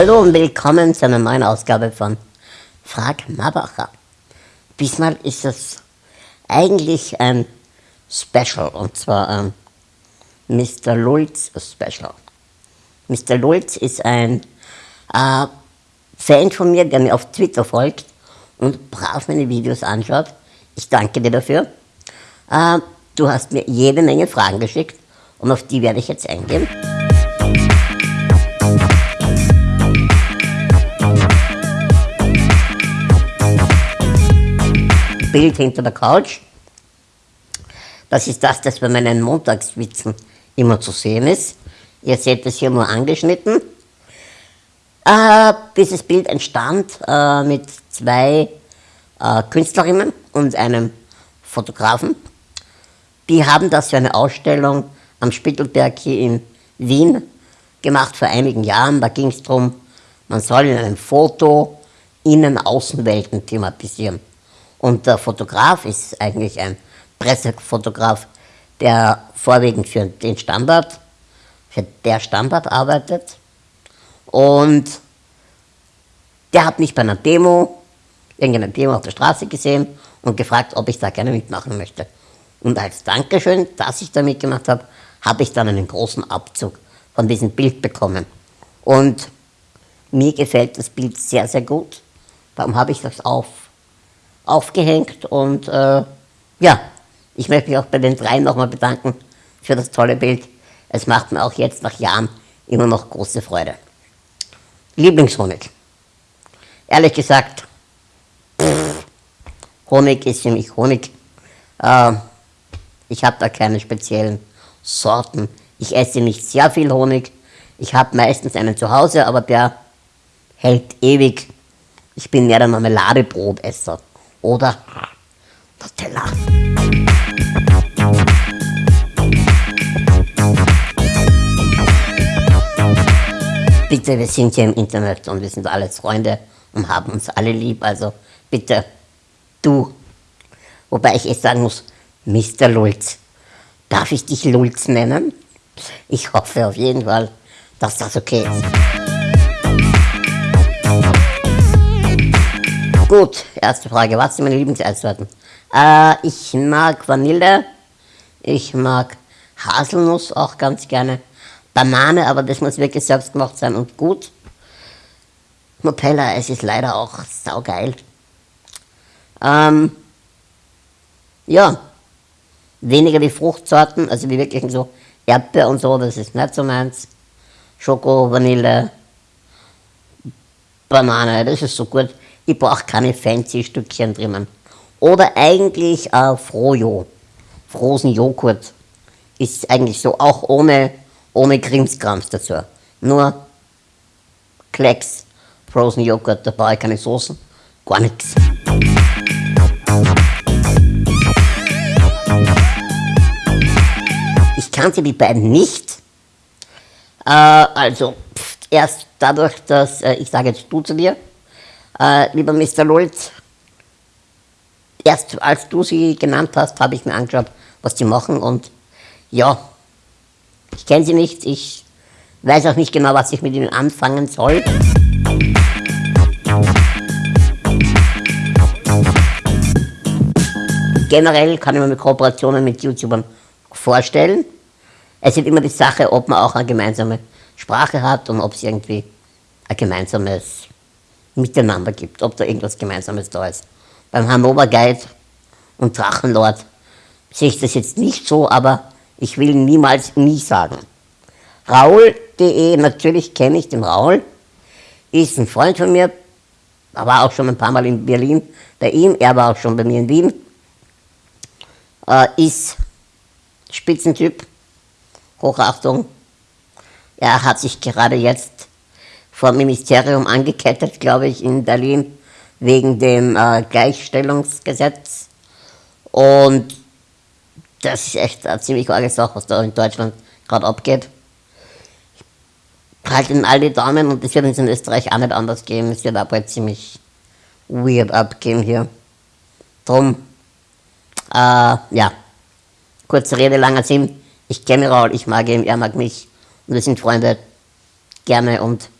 Hallo und willkommen zu einer neuen Ausgabe von Frag Mabacher. Diesmal ist es eigentlich ein Special und zwar ein Mr. Lulz Special. Mr. Lulz ist ein äh, Fan von mir, der mir auf Twitter folgt und brav meine Videos anschaut. Ich danke dir dafür. Äh, du hast mir jede Menge Fragen geschickt und auf die werde ich jetzt eingehen. Bild hinter der Couch. Das ist das, das bei meinen Montagswitzen immer zu sehen ist. Ihr seht es hier nur angeschnitten. Äh, dieses Bild entstand äh, mit zwei äh, Künstlerinnen und einem Fotografen. Die haben das für eine Ausstellung am Spittelberg hier in Wien gemacht vor einigen Jahren. Da ging es darum, man soll in einem Foto Innen-Außenwelten thematisieren. Und der Fotograf ist eigentlich ein Pressefotograf, der vorwiegend für den Standard, für der Standard arbeitet. Und der hat mich bei einer Demo, irgendeiner Demo auf der Straße gesehen und gefragt, ob ich da gerne mitmachen möchte. Und als Dankeschön, dass ich da mitgemacht habe, habe ich dann einen großen Abzug von diesem Bild bekommen. Und mir gefällt das Bild sehr, sehr gut. Darum habe ich das auf aufgehängt und äh, ja, ich möchte mich auch bei den dreien nochmal bedanken für das tolle Bild. Es macht mir auch jetzt nach Jahren immer noch große Freude. Lieblingshonig. Ehrlich gesagt, pff, Honig ist für mich Honig. Äh, ich habe da keine speziellen Sorten. Ich esse nicht sehr viel Honig. Ich habe meistens einen zu Hause, aber der hält ewig. Ich bin mehr der Marmeladebrotesser oder Nutella. Bitte, wir sind hier im Internet und wir sind alles Freunde und haben uns alle lieb, also bitte, du. Wobei ich jetzt sagen muss, Mr. Lulz. Darf ich dich Lulz nennen? Ich hoffe auf jeden Fall, dass das okay ist. Gut, erste Frage. Was sind meine Lieblingseissorten? Äh, ich mag Vanille. Ich mag Haselnuss auch ganz gerne. Banane, aber das muss wirklich selbst gemacht sein und gut. Nutella, es ist leider auch saugeil. Ähm, ja, weniger die Fruchtsorten, also die wirklichen so Erdbeer und so, das ist nicht so meins. Schoko, Vanille, Banane, das ist so gut ich brauche keine fancy Stückchen drinnen. Oder eigentlich äh, Frojo, Frozen Joghurt, ist eigentlich so auch ohne, ohne Krimskrams dazu. Nur Klecks, Frozen Joghurt, da brauche ich keine Soßen, gar nichts. Ich kannte die beiden nicht. Äh, also pff, erst dadurch, dass äh, ich sage jetzt du zu dir, äh, lieber Mr. Lulz, erst als du sie genannt hast, habe ich mir angeschaut, was die machen und ja, ich kenne sie nicht, ich weiß auch nicht genau, was ich mit ihnen anfangen soll. Generell kann ich mir Kooperationen mit YouTubern vorstellen. Es ist immer die Sache, ob man auch eine gemeinsame Sprache hat und ob es irgendwie ein gemeinsames miteinander gibt, ob da irgendwas Gemeinsames da ist. Beim Hannover Guide und Drachenlord sehe ich das jetzt nicht so, aber ich will niemals nie sagen. Raul.de, natürlich kenne ich den Raul, ist ein Freund von mir, er war auch schon ein paar Mal in Berlin bei ihm, er war auch schon bei mir in Wien, äh, ist Spitzentyp, Hochachtung. Er hat sich gerade jetzt vor dem Ministerium angekettet, glaube ich, in Berlin wegen dem äh, Gleichstellungsgesetz. Und das ist echt eine ziemlich arge Sache, was da in Deutschland gerade abgeht. Ich halte ihnen alle Daumen und das wird uns in Österreich auch nicht anders gehen. Es wird auch bald ziemlich weird abgehen hier. Drum, äh, ja, kurze Rede, langer Sinn. Ich kenne Raul, ich mag ihn, er mag mich und wir sind Freunde. Gerne und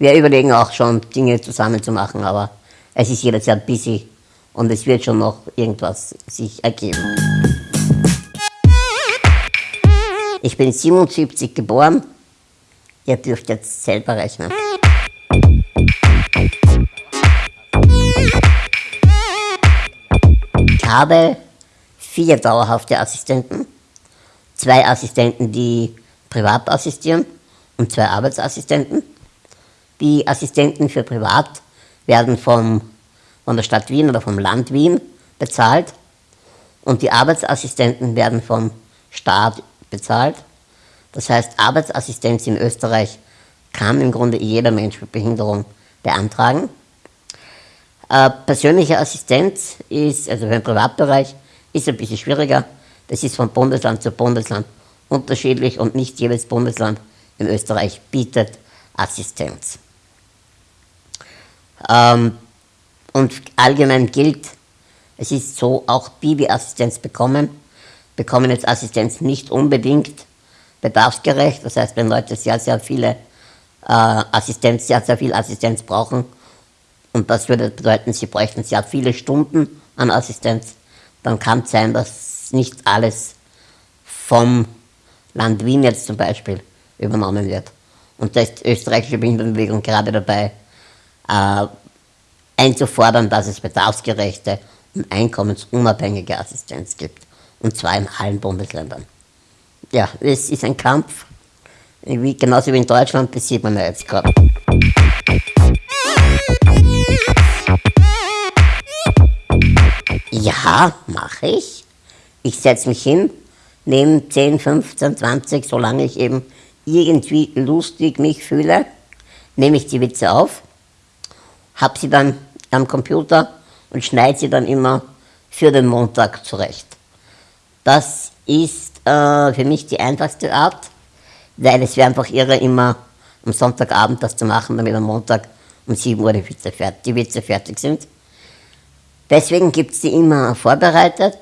wir überlegen auch schon, Dinge zusammen zu machen, aber es ist jederzeit busy und es wird schon noch irgendwas sich ergeben. Ich bin 77 geboren. Ihr dürft jetzt selber rechnen. Ich habe vier dauerhafte Assistenten, zwei Assistenten, die privat assistieren und zwei Arbeitsassistenten. Die Assistenten für privat werden vom, von der Stadt Wien oder vom Land Wien bezahlt und die Arbeitsassistenten werden vom Staat bezahlt. Das heißt, Arbeitsassistenz in Österreich kann im Grunde jeder Mensch mit Behinderung beantragen. Äh, persönliche Assistenz ist, also für den Privatbereich, ist ein bisschen schwieriger. Das ist von Bundesland zu Bundesland unterschiedlich und nicht jedes Bundesland in Österreich bietet Assistenz. Ähm, und allgemein gilt, es ist so, auch Bibi-Assistenz bekommen, bekommen jetzt Assistenz nicht unbedingt bedarfsgerecht. Das heißt, wenn Leute sehr, sehr viele äh, Assistenz, sehr, sehr viel Assistenz brauchen, und das würde bedeuten, sie bräuchten sehr viele Stunden an Assistenz, dann kann es sein, dass nicht alles vom Land Wien jetzt zum Beispiel übernommen wird. Und da ist die österreichische Behindertenbewegung gerade dabei, äh, einzufordern, dass es bedarfsgerechte und einkommensunabhängige Assistenz gibt. Und zwar in allen Bundesländern. Ja, es ist ein Kampf, wie, genauso wie in Deutschland, das sieht man ja jetzt gerade. Ja, mache ich. Ich setze mich hin, nehme 10, 15, 20, solange ich eben irgendwie lustig mich fühle, nehme ich die Witze auf, habe sie dann am Computer und schneide sie dann immer für den Montag zurecht. Das ist äh, für mich die einfachste Art, weil es wäre einfach irre, immer am Sonntagabend das zu machen, damit am Montag um 7 Uhr die Witze, fertig, die Witze fertig sind. Deswegen gibt es die immer vorbereitet.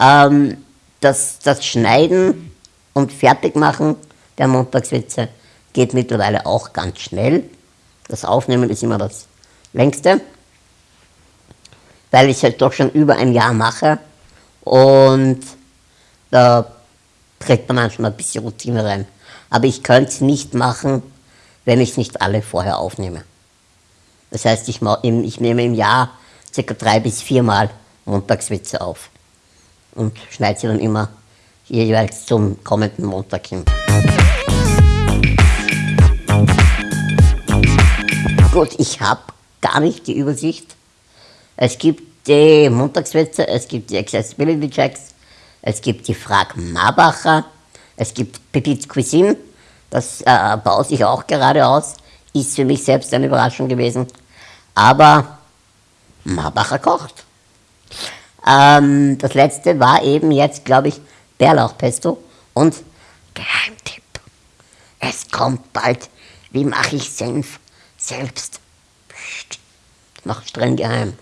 Ähm, das, das Schneiden und Fertigmachen der Montagswitze geht mittlerweile auch ganz schnell. Das Aufnehmen ist immer das längste, weil ich es halt doch schon über ein Jahr mache und da kriegt man manchmal ein bisschen Routine rein. Aber ich könnte es nicht machen, wenn ich es nicht alle vorher aufnehme. Das heißt, ich, ich nehme im Jahr circa drei bis viermal Montagswitze auf und schneide sie dann immer jeweils zum kommenden Montag hin. Gut, ich habe gar nicht die Übersicht. Es gibt die Montagswitze, es gibt die Accessibility Checks, es gibt die Frag Marbacher, es gibt Pepits Cuisine, das äh, baut sich auch gerade aus, ist für mich selbst eine Überraschung gewesen. Aber Marbacher kocht. Ähm, das letzte war eben jetzt, glaube ich, Bärlauchpesto und Geheimtipp. Es kommt bald. Wie mache ich Senf selbst? Psst, noch streng geheim.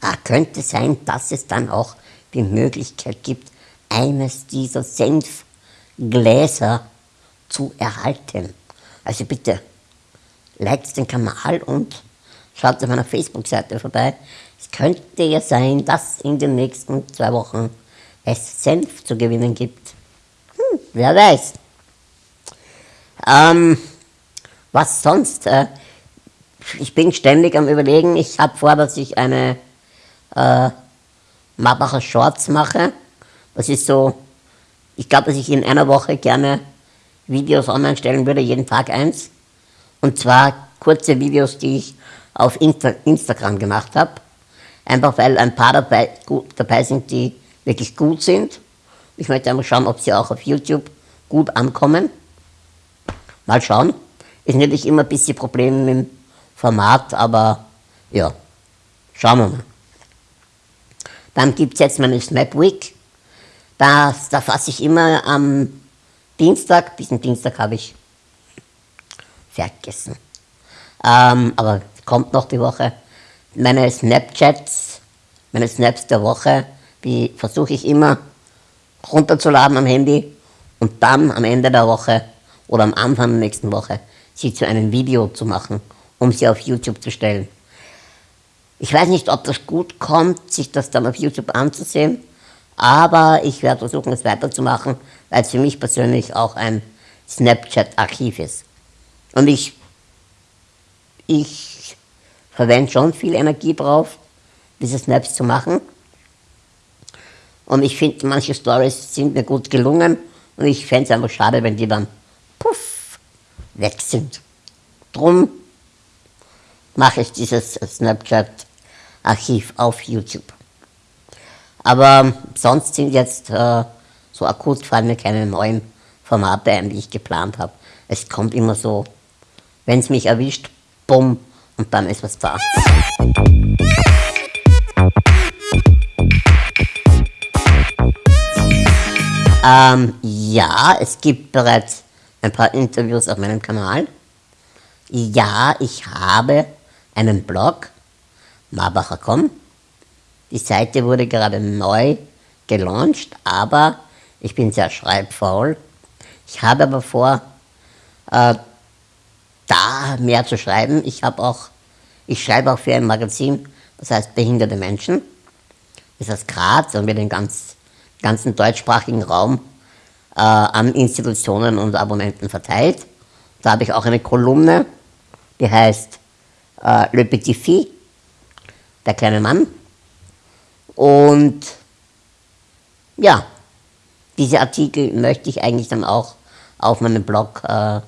Ah, könnte sein, dass es dann auch die Möglichkeit gibt, eines dieser Senfgläser zu erhalten. Also bitte, liked den Kanal und schaut auf meiner Facebook-Seite vorbei. Es könnte ja sein, dass in den nächsten zwei Wochen es Senf zu gewinnen gibt. Hm, wer weiß. Ähm, was sonst? Äh, ich bin ständig am überlegen, ich habe vor, dass ich eine äh, Marbacher Shorts mache. Das ist so, ich glaube, dass ich in einer Woche gerne Videos online stellen würde, jeden Tag eins. Und zwar kurze Videos, die ich auf Insta Instagram gemacht habe. Einfach weil ein paar dabei, gut, dabei sind, die wirklich gut sind. Ich möchte einfach schauen, ob sie auch auf YouTube gut ankommen. Mal schauen. Ist natürlich immer ein bisschen Probleme mit dem Format, aber ja, schauen wir mal. Dann gibt es jetzt meine Snap Week. Das, da fasse ich immer am Dienstag, diesen Dienstag habe ich vergessen. Ähm, aber kommt noch die Woche. Meine Snapchats, meine Snaps der Woche, die versuche ich immer runterzuladen am Handy und dann am Ende der Woche oder am Anfang der nächsten Woche sie zu einem Video zu machen, um sie auf YouTube zu stellen. Ich weiß nicht, ob das gut kommt, sich das dann auf YouTube anzusehen, aber ich werde versuchen, es weiterzumachen, weil es für mich persönlich auch ein Snapchat-Archiv ist. Und ich, ich verwende schon viel Energie drauf, diese Snaps zu machen. Und ich finde, manche Stories sind mir gut gelungen und ich fände es einfach schade, wenn die dann weg sind. Drum mache ich dieses Snapchat-Archiv auf YouTube. Aber sonst sind jetzt äh, so akut fallen mir keine neuen Formate ein, die ich geplant habe. Es kommt immer so, wenn es mich erwischt, bumm, und dann ist was da. Ähm, ja, es gibt bereits ein paar Interviews auf meinem Kanal. Ja, ich habe einen Blog, marbacher.com. Die Seite wurde gerade neu gelauncht, aber ich bin sehr schreibfaul. Ich habe aber vor, äh, da mehr zu schreiben. Ich habe auch, ich schreibe auch für ein Magazin, das heißt Behinderte Menschen. Das heißt Graz und wir den ganz, ganzen deutschsprachigen Raum äh, an Institutionen und Abonnenten verteilt. Da habe ich auch eine Kolumne, die heißt äh, Le Petit Fille, der kleine Mann. Und ja, diese Artikel möchte ich eigentlich dann auch auf meinem Blog äh,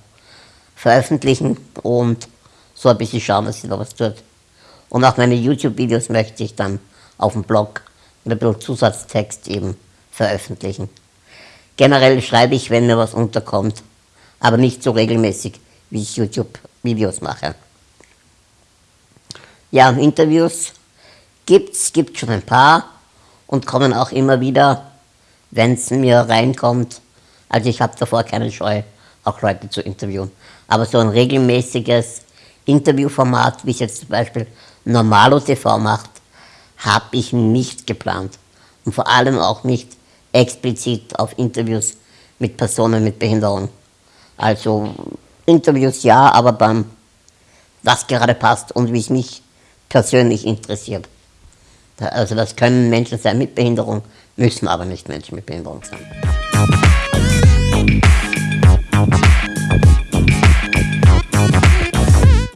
veröffentlichen und so ein bisschen schauen, dass sich da was tut. Und auch meine YouTube-Videos möchte ich dann auf dem Blog mit ein bisschen Zusatztext eben veröffentlichen. Generell schreibe ich, wenn mir was unterkommt, aber nicht so regelmäßig, wie ich YouTube-Videos mache. Ja, Interviews gibt's, gibt schon ein paar und kommen auch immer wieder, wenn es mir reinkommt. Also ich habe davor keine Scheu, auch Leute zu interviewen. Aber so ein regelmäßiges Interviewformat, wie es jetzt zum Beispiel Normalo TV macht, habe ich nicht geplant. Und vor allem auch nicht explizit auf Interviews mit Personen mit Behinderung. Also Interviews ja, aber beim, was gerade passt und wie es mich persönlich interessiert. Also das können Menschen sein mit Behinderung, müssen aber nicht Menschen mit Behinderung sein.